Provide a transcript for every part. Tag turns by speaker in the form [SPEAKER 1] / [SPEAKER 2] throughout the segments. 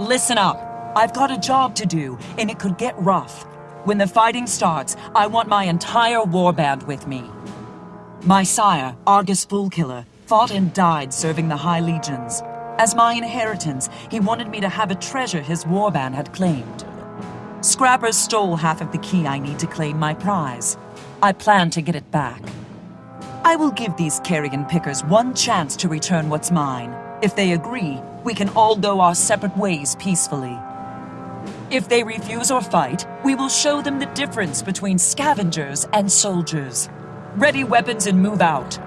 [SPEAKER 1] Listen up. I've got a job to do, and it could get rough. When the fighting starts, I want my entire warband with me. My sire, Argus Foolkiller, fought and died serving the High Legions. As my inheritance, he wanted me to have a treasure his warband had claimed. Scrappers stole half of the key I need to claim my prize. I plan to get it back. I will give these carrion pickers one chance to return what's mine. If they agree, we can all go our separate ways peacefully. If they refuse or fight, we will show them the difference between scavengers and soldiers. Ready weapons and move out.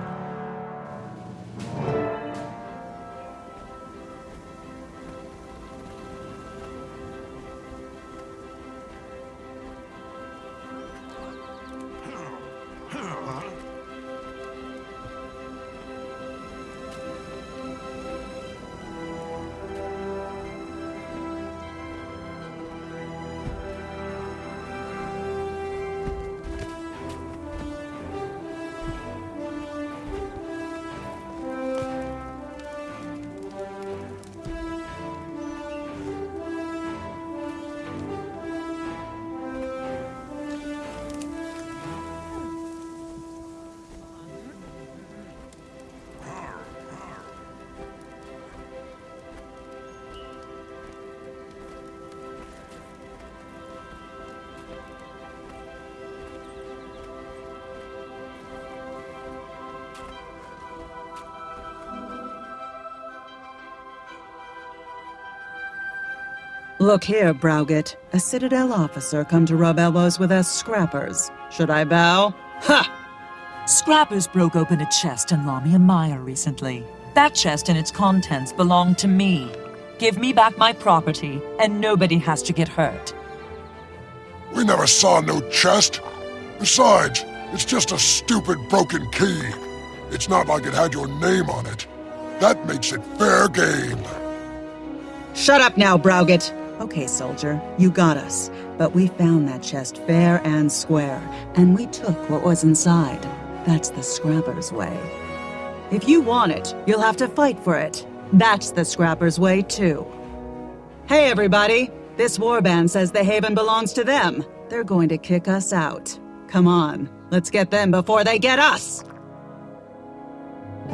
[SPEAKER 2] Look here, Browgit. A Citadel officer come to rub elbows with us scrappers. Should I bow? Ha!
[SPEAKER 1] Scrappers broke open a chest in Lamia Maya recently. That chest and its contents belong to me. Give me back my property, and nobody has to get hurt.
[SPEAKER 3] We never saw no chest. Besides, it's just a stupid broken key. It's not like it had your name on it. That makes it fair game.
[SPEAKER 2] Shut up now, Browgit. Okay, soldier, you got us. But we found that chest fair and square, and we took what was inside. That's the Scrapper's way. If you want it, you'll have to fight for it. That's the Scrapper's way, too. Hey, everybody! This warband says the Haven belongs to them. They're going to kick us out. Come on, let's get them before they get us!
[SPEAKER 4] We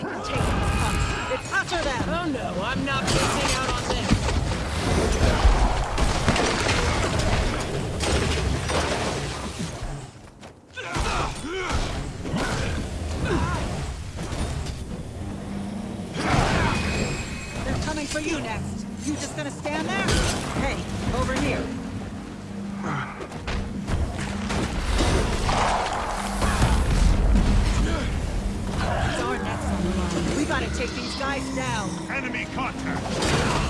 [SPEAKER 4] can take them. It's after them! Oh no, I'm not missing out on you next. You just gonna stand there? Hey, over here. Our necks on. We gotta take these guys down.
[SPEAKER 5] Enemy contact!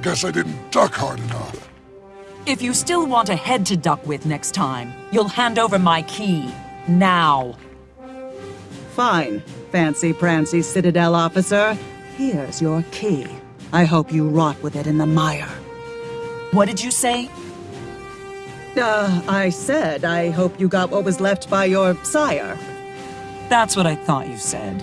[SPEAKER 3] Guess I didn't duck hard enough.
[SPEAKER 1] If you still want a head to duck with next time, you'll hand over my key. Now.
[SPEAKER 2] Fine, fancy prancy Citadel officer. Here's your key. I hope you rot with it in the mire.
[SPEAKER 1] What did you say?
[SPEAKER 2] Uh, I said I hope you got what was left by your sire.
[SPEAKER 1] That's what I thought you said.